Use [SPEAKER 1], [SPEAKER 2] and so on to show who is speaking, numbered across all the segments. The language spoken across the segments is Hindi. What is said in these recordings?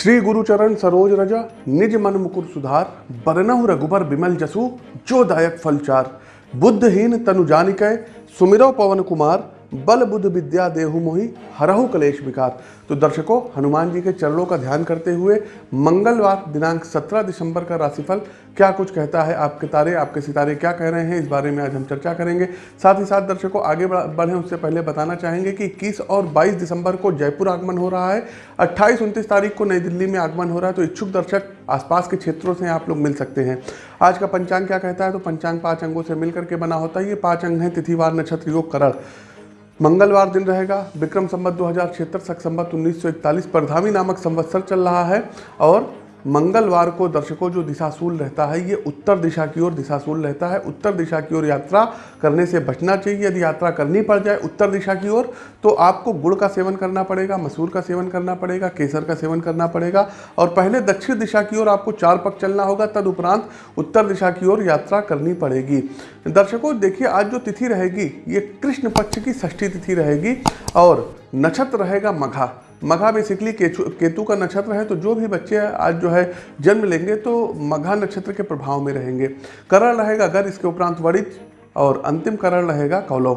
[SPEAKER 1] श्री गुरुचरण सरोज रजा, निज मन मुकुर सुधार, बरनहु रघुबर बिमल जसु, जो दायक फलचार बुद्धहीन तनु जानिकै सुमिरो पवन कुमार बल बुद्ध विद्या देहु मोहि हरहु कलेश विकार तो दर्शकों, हनुमान जी के चरणों का ध्यान करते हुए मंगलवार दिनांक 17 दिसंबर का राशिफल क्या कुछ कहता है आपके तारे, आपके सितारे क्या कह रहे हैं, इस बारे में आज हम चर्चा करेंगे। साथ ही साथ दर्शकों, आगे बढ़े उससे पहले बताना चाहेंगे कि इक्कीस और 22 दिसंबर को जयपुर आगमन हो रहा है। अट्ठाईस, उनतीस तारीख को नई दिल्ली में आगमन हो रहा है तो इच्छुक दर्शक आसपास के क्षेत्रों से आप लोग मिल सकते हैं। आज का पंचांग क्या कहता है? तो पंचांग पाँच अंगों से मिल करके बना होता है। ये पाँच अंग हैं, तिथिवार, नक्षत्र, योग, करण। मंगलवार दिन रहेगा। विक्रम संबत दो हज़ार छिहत्तर, सख संबत उन्नीस इकतालीस, परधामी नामक संवत्सर चल रहा है और मंगलवार को दर्शकों जो दिशाशूल रहता है, ये उत्तर दिशा की ओर दिशाशूल रहता है। उत्तर दिशा की ओर यात्रा करने से बचना चाहिए। यदि यात्रा करनी पड़ जाए उत्तर दिशा की ओर तो आपको गुड़ का सेवन करना पड़ेगा, मसूर का सेवन करना पड़ेगा, केसर का सेवन करना पड़ेगा और पहले दक्षिण दिशा की ओर आपको चार पक चलना होगा, तदुपरांत उत्तर दिशा की ओर यात्रा करनी पड़ेगी। दर्शकों, देखिए, आज जो तिथि रहेगी, ये कृष्ण पक्ष की षष्ठी तिथि रहेगी और नक्षत्र रहेगा मघा। मघा बेसिकली केतु का नक्षत्र है तो जो भी बच्चे आज जो है जन्म लेंगे तो मघा नक्षत्र के प्रभाव में रहेंगे। करण रहेगा अगर, इसके उपरांत वरित और अंतिम करण रहेगा कौलव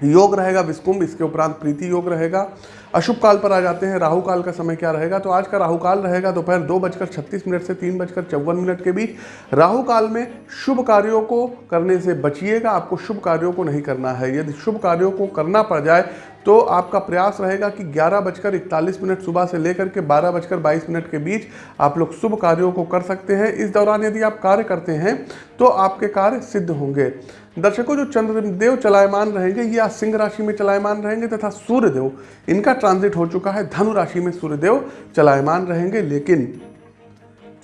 [SPEAKER 1] योग रहेगा, विस्कुंभ, इसके उपरांत प्रीति योग रहेगा। अशुभ काल पर आ जाते हैं राहु काल का समय क्या रहेगा? तो आज का राहु काल रहेगा दोपहर दो बजकर छत्तीस मिनट से तीन बजकर चौवन मिनट के बीच। राहु काल में शुभ कार्यों को करने से बचिएगा, आपको शुभ कार्यों को नहीं करना है। यदि शुभ कार्यों को करना पड़ जाए तो आपका प्रयास रहेगा कि ग्यारह बजकर इकतालीस मिनट सुबह से लेकर के बारह बजकर बाईस मिनट के बीच आप लोग शुभ कार्यों को कर सकते हैं। इस दौरान यदि आप कार्य करते हैं तो आपके कार्य सिद्ध होंगे। दर्शकों, जो चंद्रदेव चलायमान रहेंगे ये सिंह राशि में चलायमान रहेंगे तथा सूर्यदेव, इनका ट्रांजिट हो चुका है। धनु राशि में सूर्यदेव चलायमान रहेंगे, लेकिन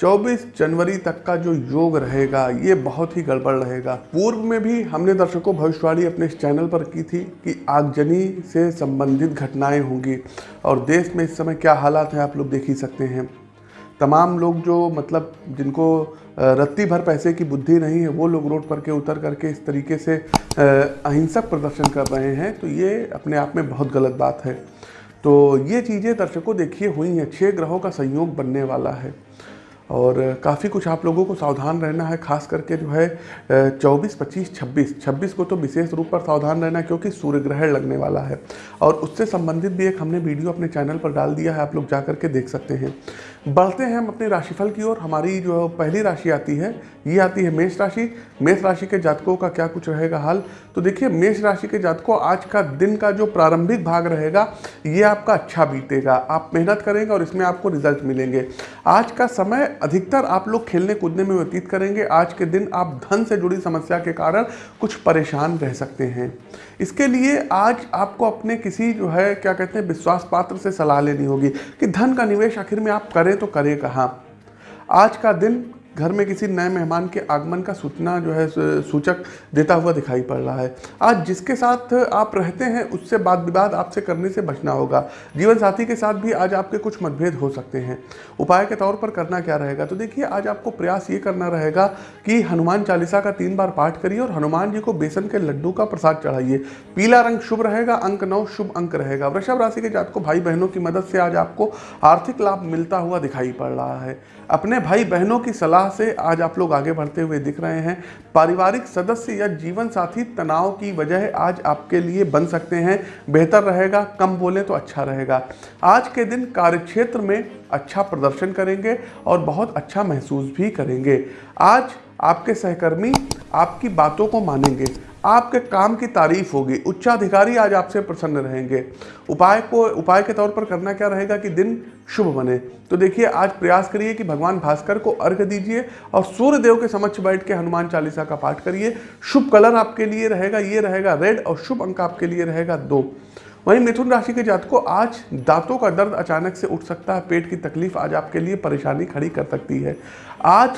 [SPEAKER 1] 24 जनवरी तक का जो योग रहेगा, ये बहुत ही गड़बड़ रहेगा। पूर्व में भी हमने दर्शकों, भविष्यवाणी अपने इस चैनल पर की थी कि आगजनी से संबंधित घटनाएँ होंगी। और देश में इस समय क्या हालात हैं, आप लोग देख ही सकते हैं। तमाम लोग जो मतलब जिनको रत्ती भर पैसे की बुद्धि नहीं है वो लोग रोड पर के उतर करके इस तरीके से अहिंसक प्रदर्शन कर रहे हैं तो ये अपने आप में बहुत गलत बात है। तो ये चीज़ें दर्शकों देखिए हुई हैं छः ग्रहों का संयोग बनने वाला है। और काफ़ी कुछ आप लोगों को सावधान रहना है खास करके जो है 24, 25, 26 26 को तो विशेष रूप पर सावधान रहना क्योंकि सूर्य ग्रहण लगने वाला है। और उससे संबंधित भी एक हमने वीडियो अपने चैनल पर डाल दिया है आप लोग जा करके देख सकते हैं। बढ़ते हैं हम अपने राशिफल की ओर। हमारी जो पहली राशि आती है, ये आती है मेष राशि। मेष राशि के जातकों का क्या कुछ रहेगा हाल? तो देखिए, मेष राशि के जातकों आज का दिन का जो प्रारंभिक भाग रहेगा, ये आपका अच्छा बीतेगा। आप मेहनत करेंगे और इसमें आपको रिज़ल्ट मिलेंगे। आज का समय अधिकतर आप लोग खेलने कूदने में व्यतीत करेंगे। आज के दिन आप धन से जुड़ी समस्या के कारण कुछ परेशान रह सकते हैं। इसके लिए आज आपको अपने किसी जो है, क्या कहते हैं विश्वास पात्र से सलाह लेनी होगी कि धन का निवेश आखिर में आप करें तो करें कहाँ? आज का दिन घर में किसी नए मेहमान के आगमन का सूचना जो है सूचक देता हुआ दिखाई पड़ रहा है। आज जिसके साथ आप रहते हैं, उससे बात विवाद आपसे करने से बचना होगा। जीवन साथी के साथ भी आज आपके कुछ मतभेद हो सकते हैं। उपाय के तौर पर करना क्या रहेगा? तो देखिए, आज आपको प्रयास ये करना रहेगा कि हनुमान चालीसा का तीन बार पाठ करिए और हनुमान जी को बेसन के लड्डू का प्रसाद चढ़ाइए। पीला रंग शुभ रहेगा, अंक नौ शुभ अंक रहेगा। वृषभ राशि के जात को भाई बहनों की मदद से आज आपको आर्थिक लाभ मिलता हुआ दिखाई पड़ रहा है। अपने भाई बहनों की सलाह से आज आप लोग आगे बढ़ते हुए दिख रहे हैं। पारिवारिक सदस्य या जीवन साथी तनाव की वजह आज आपके लिए बन सकते हैं। बेहतर रहेगा, कम बोले तो अच्छा रहेगा। आज के दिन कार्यक्षेत्र में अच्छा प्रदर्शन करेंगे और बहुत अच्छा महसूस भी करेंगे। आज आपके सहकर्मी आपकी बातों को मानेंगे। आपके काम की तारीफ़ होगी। उच्चाधिकारी आज आपसे प्रसन्न रहेंगे। उपाय को, उपाय के तौर पर करना क्या रहेगा कि दिन शुभ बने। तो देखिए, आज प्रयास करिए कि भगवान भास्कर को अर्घ दीजिए और सूर्य देव के समक्ष बैठ के हनुमान चालीसा का पाठ करिए। शुभ कलर आपके लिए रहेगा, ये रहेगा रेड और शुभ अंक आपके लिए रहेगा दो। वहीं मिथुन राशि के जात को आज दांतों का दर्द अचानक से उठ सकता है, पेट की तकलीफ़ आज आपके लिए परेशानी खड़ी कर सकती है। आज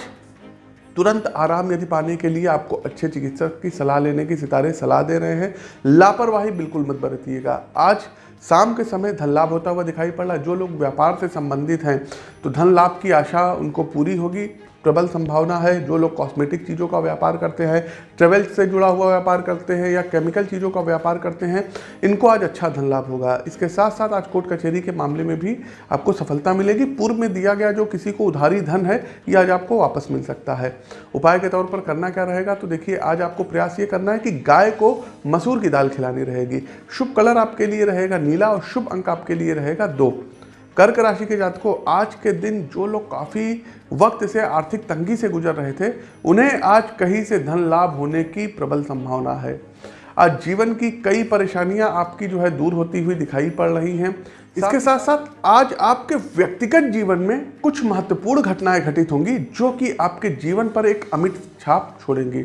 [SPEAKER 1] तुरंत आराम यदि पाने के लिए आपको अच्छे चिकित्सक की सलाह लेने की सितारे सलाह दे रहे हैं, लापरवाही बिल्कुल मत बरतिएगा। आज शाम के समय धन लाभ होता हुआ दिखाई पड़। रहा है जो लोग व्यापार से संबंधित हैं तो धन लाभ की आशा उनको पूरी होगी। प्रबल संभावना है, जो लोग कॉस्मेटिक चीज़ों का व्यापार करते हैं ट्रेवल से जुड़ा हुआ व्यापार करते हैं या केमिकल चीज़ों का व्यापार करते हैं, इनको आज अच्छा धन लाभ होगा। इसके साथ साथ आज कोर्ट कचहरी के मामले में भी आपको सफलता मिलेगी। पूर्व में दिया गया जो किसी को उधारी धन है, ये आज आपको वापस मिल सकता है। उपाय के तौर पर करना क्या रहेगा? तो देखिए, आज आपको प्रयास ये करना है कि गाय को मसूर की दाल खिलानी रहेगी। शुभ कलर आपके लिए रहेगा, नीला और शुभ अंक आपके लिए रहेगा दो। कर्क राशि के जातकों, आज के दिन जो लोग काफ़ी वक्त से आर्थिक तंगी से गुजर रहे थे, उन्हें आज कहीं से धन लाभ होने की प्रबल संभावना है। आज जीवन की कई परेशानियाँ आपकी जो है दूर होती हुई दिखाई पड़ रही हैं। इसके साथ साथ, आज आपके व्यक्तिगत जीवन में कुछ महत्वपूर्ण घटनाएँ घटित होंगी, जो कि आपके जीवन पर एक अमिट छाप छोड़ेंगी,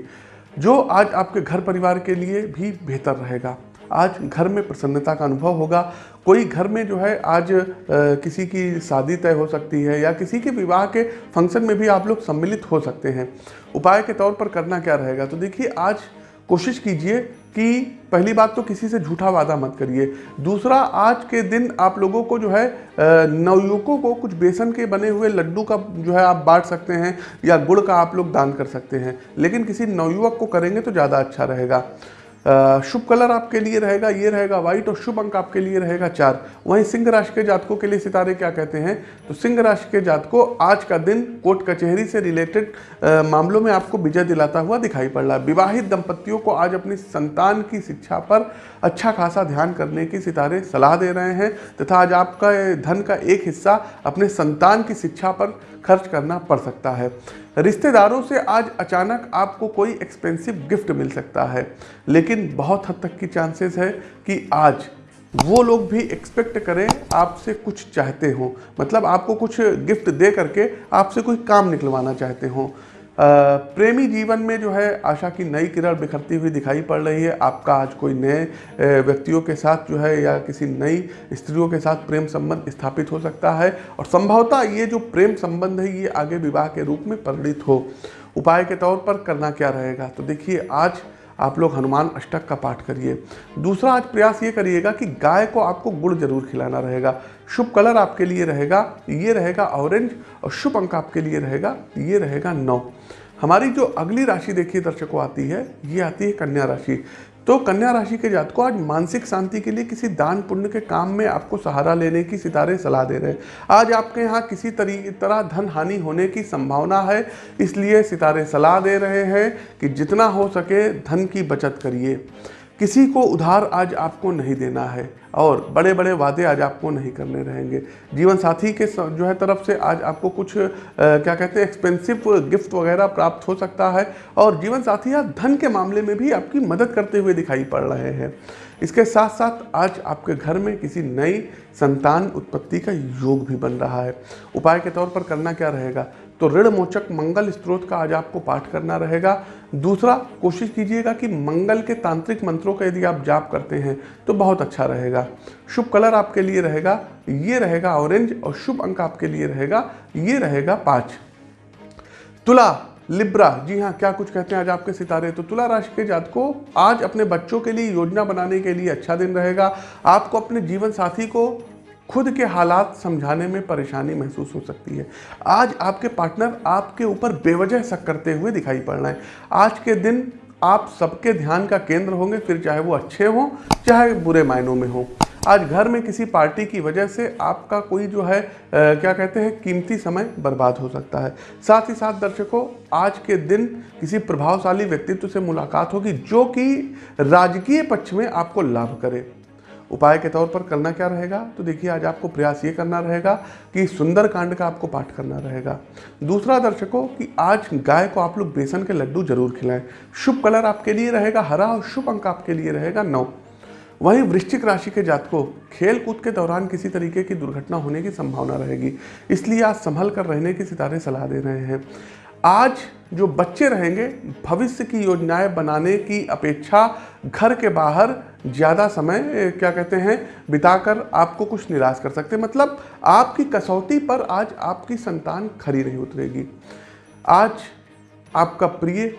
[SPEAKER 1] जो आज आपके घर परिवार के लिए भी बेहतर रहेगा। आज घर में प्रसन्नता का अनुभव होगा। कोई घर में जो है आज आ, किसी की शादी तय हो सकती है या किसी के विवाह के फ़ंक्शन में भी आप लोग सम्मिलित हो सकते हैं। उपाय के तौर पर करना क्या रहेगा? तो देखिए आज कोशिश कीजिए कि पहली बात तो किसी से झूठा वादा मत करिए। दूसरा आज के दिन आप लोगों को जो है नवयुवकों को कुछ बेसन के बने हुए लड्डू का जो है आप बांट सकते हैं या गुड़ का आप लोग दान कर सकते हैं। लेकिन किसी नवयुवक को करेंगे तो ज़्यादा अच्छा रहेगा। शुभ कलर आपके लिए रहेगा, ये रहेगा व्हाइट और शुभ अंक आपके लिए रहेगा चार। वहीं सिंह राशि के जातकों के लिए सितारे क्या कहते हैं? तो सिंह राशि के जातकों आज का दिन कोर्ट कचहरी से रिलेटेड मामलों में आपको विजय दिलाता हुआ दिखाई पड़ रहा है। विवाहित दंपतियों को आज अपनी संतान की शिक्षा पर अच्छा खासा ध्यान करने की सितारे सलाह दे रहे हैं, तथा आज आपका धन का एक हिस्सा अपने संतान की शिक्षा पर खर्च करना पड़ सकता है। रिश्तेदारों से आज अचानक आपको कोई एक्सपेंसिव गिफ्ट मिल सकता है, लेकिन बहुत हद तक की चांसेस है कि आज वो लोग भी एक्सपेक्ट करें, आपसे कुछ चाहते हो। मतलब आपको कुछ गिफ्ट दे करके आपसे कोई काम निकलवाना चाहते हो। प्रेमी जीवन में जो है आशा की नई किरण बिखरती हुई दिखाई पड़ रही है। आपका आज कोई नए व्यक्तियों के साथ जो है या किसी नई स्त्रियों के साथ प्रेम संबंध स्थापित हो सकता है और संभवतः ये जो प्रेम संबंध है, ये आगे विवाह के रूप में परिणित हो। उपाय के तौर पर करना क्या रहेगा? तो देखिए, आज आप लोग हनुमान अष्टक का पाठ करिए। दूसरा आज प्रयास ये करिएगा कि गाय को आपको गुड़ ज़रूर खिलाना रहेगा। शुभ कलर आपके लिए रहेगा, ये रहेगा ऑरेंज और शुभ अंक आपके लिए रहेगा, ये रहेगा नौ। हमारी जो अगली राशि देखिए दर्शकों आती है, ये आती है कन्या राशि। तो कन्या राशि के जात को आज मानसिक शांति के लिए किसी दान पुण्य के काम में आपको सहारा लेने की सितारे सलाह दे रहे हैं। आज आपके यहाँ किसी तरह धन हानि होने की संभावना है, इसलिए सितारे सलाह दे रहे हैं कि जितना हो सके धन की बचत करिए। किसी को उधार आज आपको नहीं देना है और बड़े बड़े वादे आज आपको नहीं करने रहेंगे। जीवन साथी के जो है तरफ़ से आज आपको कुछ आ, क्या कहते हैं एक्सपेंसिव गिफ्ट वगैरह प्राप्त हो सकता है और जीवन साथी आज धन के मामले में भी आपकी मदद करते हुए दिखाई पड़ रहे हैं। इसके साथ साथ आज आपके घर में किसी नई संतान उत्पत्ति का योग भी बन रहा है। उपाय के तौर पर करना क्या रहेगा? तो ऋण मोचक मंगल स्त्रोत का आज आपको पाठ करना रहेगा। दूसरा, कोशिश कीजिएगा कि मंगल के तांत्रिक मंत्रों का यदि आप जाप करते हैं तो बहुत अच्छा रहेगा। शुभ कलर आपके लिए रहेगा, ये रहेगा ऑरेंज और शुभ अंक आपके लिए रहेगा, ये रहेगा पाँच। तुला, लिब्रा, जी हाँ क्या कुछ कहते हैं आज आपके सितारे? तो तुला राशि के जात को आज अपने बच्चों के लिए योजना बनाने के लिए अच्छा दिन रहेगा। आपको अपने जीवन साथी को खुद के हालात समझाने में परेशानी महसूस हो सकती है। आज आपके पार्टनर आपके ऊपर बेवजह शक करते हुए दिखाई पड़ रहे हैं। आज के दिन आप सबके ध्यान का केंद्र होंगे फिर चाहे वो अच्छे हों चाहे बुरे मायनों में हों। आज घर में किसी पार्टी की वजह से आपका कोई जो है आ, क्या कहते हैं कीमती समय बर्बाद हो सकता है। साथ ही साथ दर्शकों आज के दिन किसी प्रभावशाली व्यक्तित्व से मुलाकात होगी जो कि राजकीय पक्ष में आपको लाभ करे। उपाय के तौर पर करना क्या रहेगा? तो देखिए, आज आपको प्रयास ये करना रहेगा कि सुंदर कांड का आपको पाठ करना रहेगा। दूसरा दर्शकों कि आज गाय को आप लोग बेसन के लड्डू ज़रूर खिलाएँ। शुभ कलर आपके लिए रहेगा, हरा और शुभ अंक आपके लिए रहेगा, नौ। वहीं वृश्चिक राशि के जातकों खेल कूद के दौरान किसी तरीके की दुर्घटना होने की संभावना रहेगी। इसलिए आज संभल कर रहने की सितारे सलाह दे रहे हैं। आज जो बच्चे रहेंगे, भविष्य की योजनाएँ बनाने की अपेक्षा घर के बाहर ज़्यादा समय क्या कहते हैं, बिताकर आपको कुछ निराश कर सकते हैं। मतलब आपकी कसौटी पर आज आपकी संतान खरी नहीं उतरेगी। आज आपका प्रिय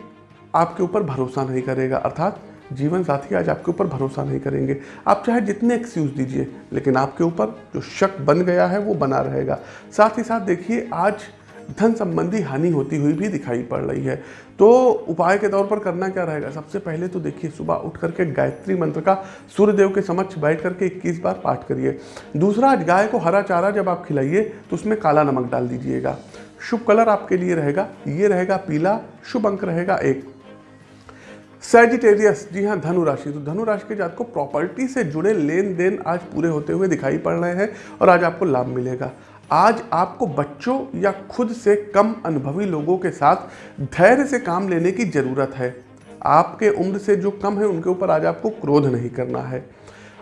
[SPEAKER 1] आपके ऊपर भरोसा नहीं करेगा, अर्थात जीवन साथी आज आपके ऊपर भरोसा नहीं करेंगे। आप चाहे जितने एक्सक्यूज़ दीजिए, लेकिन आपके ऊपर जो शक बन गया है, वो बना रहेगा। साथ ही साथ देखिए, आज धन संबंधी हानि होती हुई भी दिखाई पड़ रही है। तो उपाय के तौर पर करना क्या रहेगा? सबसे पहले तो देखिए, सुबह उठ करके गायत्री मंत्र का सूर्यदेव के समक्ष बैठ करके 21 बार पाठ करिए। दूसरा, गाय को हरा चारा जब आप खिलाइए तो उसमें काला नमक डाल दीजिएगा। शुभ कलर आपके लिए रहेगा। ये रहेगा पीला, शुभ अंक रहेगा एक। सैजिटेरियस जी हाँ धनु राशि तो धनु राशि के जात को प्रॉपर्टी से जुड़े लेन देन आज पूरे होते हुए दिखाई पड़ रहे हैं और आज आपको लाभ मिलेगा। आज आपको बच्चों या खुद से कम अनुभवी लोगों के साथ धैर्य से काम लेने की ज़रूरत है। आपके उम्र से जो कम है, उनके ऊपर आज आपको क्रोध नहीं करना है।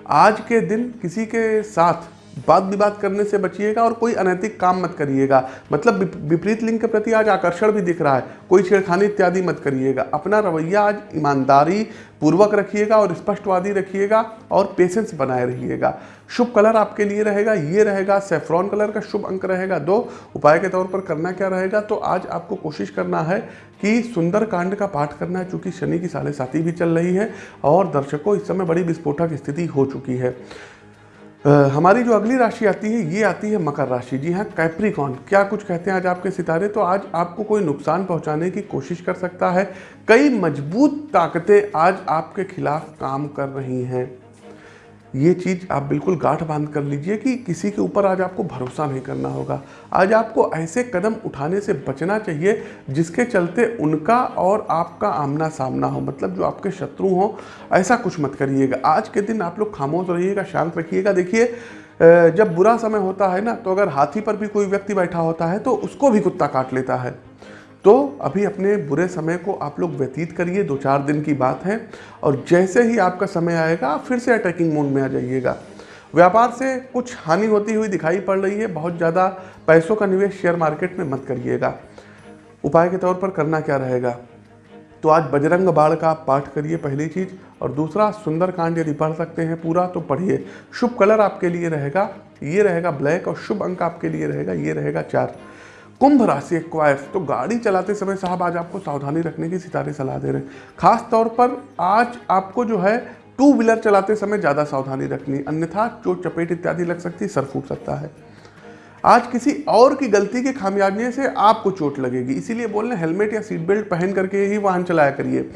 [SPEAKER 1] आज के दिन किसी के साथ वाद विवाद करने से बचिएगा और कोई अनैतिक काम मत करिएगा। मतलब विपरीत लिंग के प्रति आज आकर्षण भी दिख रहा है। कोई छेड़खानी इत्यादि मत करिएगा। अपना रवैया आज ईमानदारी पूर्वक रखिएगा और स्पष्टवादी रखिएगा और पेशेंस बनाए रहिएगा। शुभ कलर आपके लिए रहेगा, ये रहेगा सेफ्रॉन कलर का शुभ अंक रहेगा। दो, उपाय के तौर पर करना क्या रहेगा? तो आज आपको कोशिश करना है कि सुंदर कांड का पाठ करना है, चूँकि शनि की साढ़े साथी भी चल रही है और दर्शकों, इस समय बड़ी विस्फोटक स्थिति हो चुकी है। हमारी जो अगली राशि आती है, ये आती है मकर राशि। जी हाँ कैप्रिकॉन क्या कुछ कहते हैं आज आपके सितारे? तो आज आपको कोई नुकसान पहुँचाने की कोशिश कर सकता है। कई मज़बूत ताकतें आज आपके खिलाफ काम कर रही हैं। ये चीज़ आप बिल्कुल गांठ बाँध कर लीजिए कि किसी के ऊपर आज आपको भरोसा नहीं करना होगा। आज आपको ऐसे कदम उठाने से बचना चाहिए जिसके चलते उनका और आपका आमना सामना हो मतलब जो आपके शत्रु हो, ऐसा कुछ मत करिएगा। आज के दिन आप लोग खामोश रहिएगा, शांत रखिएगा। देखिए जब बुरा समय होता है ना तो अगर हाथी पर भी कोई व्यक्ति बैठा होता है तो उसको भी कुत्ता काट लेता है। तो अभी अपने बुरे समय को आप लोग व्यतीत करिए, दो चार दिन की बात है। और जैसे ही आपका समय आएगा, आप फिर से अटैकिंग मोड में आ जाइएगा। व्यापार से कुछ हानि होती हुई दिखाई पड़ रही है। बहुत ज़्यादा पैसों का निवेश शेयर मार्केट में मत करिएगा। उपाय के तौर पर करना क्या रहेगा? तो आज बजरंग बाढ़ का आप पाठ करिए पहली चीज़। और दूसरा, सुंदर कांड यदि पढ़ सकते हैं पूरा तो पढ़िए। शुभ कलर आपके लिए रहेगा, ये रहेगा ब्लैक और शुभ अंक आपके लिए रहेगा, ये रहेगा चार। कुंभ राशि एक्वायर्स तो गाड़ी चलाते समय साहब आज आपको सावधानी रखने की सितारे सलाह दे रहे हैं। खास तौर पर आज आपको जो है टू व्हीलर चलाते समय ज़्यादा सावधानी रखनी, अन्यथा चोट, चपेट इत्यादि लग सकती है सर फूट सकता है। आज किसी और की गलती के खामियाजे से आपको चोट लगेगी, इसीलिए बोल रहे हेलमेट या सीट बेल्ट पहन करके ही वाहन चलाया करिए।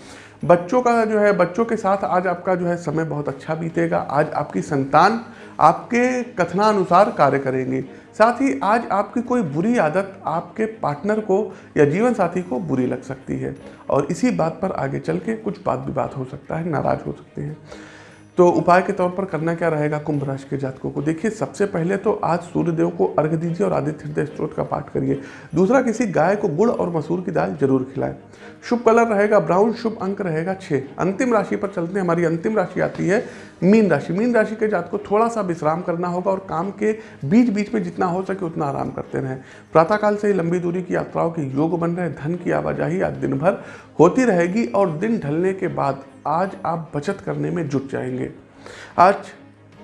[SPEAKER 1] बच्चों का जो है, बच्चों के साथ आज आपका जो है समय बहुत अच्छा बीतेगा। आज आपकी संतान आपके कथनानुसार कार्य करेंगे। साथ ही आज आपकी कोई बुरी आदत आपके पार्टनर को या जीवन साथी को बुरी लग सकती है। और इसी बात पर आगे चल के कुछ बात विवाद हो सकता है, नाराज़ हो सकते हैं। तो उपाय के तौर पर करना क्या रहेगा कुंभ राशि के जातकों को? देखिए, सबसे पहले तो आज सूर्यदेव को अर्घ दीजिए और आदित्य हृदय स्त्रोत का पाठ करिए। दूसरा, किसी गाय को गुड़ और मसूर की दाल ज़रूर खिलाएँ। शुभ कलर रहेगा ब्राउन, शुभ अंक रहेगा छः अंतिम राशि पर चलते हैं। हमारी अंतिम राशि आती है मीन राशि। मीन राशि के जात को थोड़ा सा विश्राम करना होगा और काम के बीच बीच में जितना हो सके उतना आराम करते रहें। प्रातःकाल से ही लंबी दूरी की यात्राओं के योग बन रहे धन की आवाजाही आज दिन भर होती रहेगी और दिन ढलने के बाद आज आप बचत करने में जुट जाएँगे। आज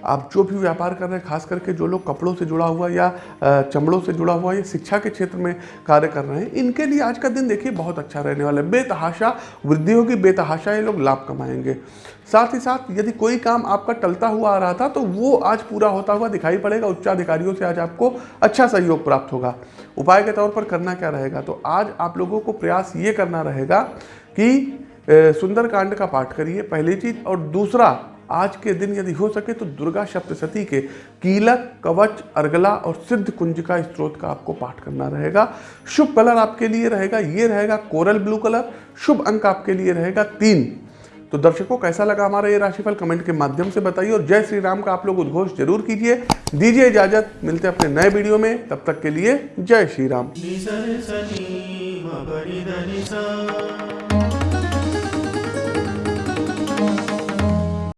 [SPEAKER 1] आप जो भी व्यापार कर रहे हैं, खास करके जो लोग कपड़ों से जुड़ा हुआ या चमड़ों से जुड़ा हुआ या शिक्षा के क्षेत्र में कार्य कर रहे हैं, इनके लिए आज का दिन देखिए बहुत अच्छा रहने वाला है। बेतहाशा, वृद्धि होगी, बेतहाशा ये लोग लाभ कमाएँगे। साथ ही साथ यदि कोई काम आपका टलता हुआ आ रहा था तो वो आज पूरा होता हुआ दिखाई पड़ेगा। उच्चाधिकारियों से आज आपको अच्छा सहयोग प्राप्त होगा। उपाय के तौर पर करना क्या रहेगा? तो आज आप लोगों को प्रयास ये करना रहेगा कि सुंदरकांड का पाठ करिए, पहली चीज़, और दूसरा आज के दिन यदि हो सके तो दुर्गा सप्तशती के कीलक, कवच, अर्गला और सिद्ध कुंज का स्त्रोत का आपको पाठ करना रहेगा। शुभ कलर आपके लिए रहेगा, ये रहेगा कोरल ब्लू कलर, शुभ अंक आपके लिए रहेगा तीन। तो दर्शकों, कैसा लगा हमारा ये राशिफल? कमेंट के माध्यम से बताइए और जय श्री राम का आप लोग उद्घोष ज़रूर कीजिए। दीजिए इजाज़त, मिलते हैं अपने नए वीडियो में। तब तक के लिए जय श्री राम।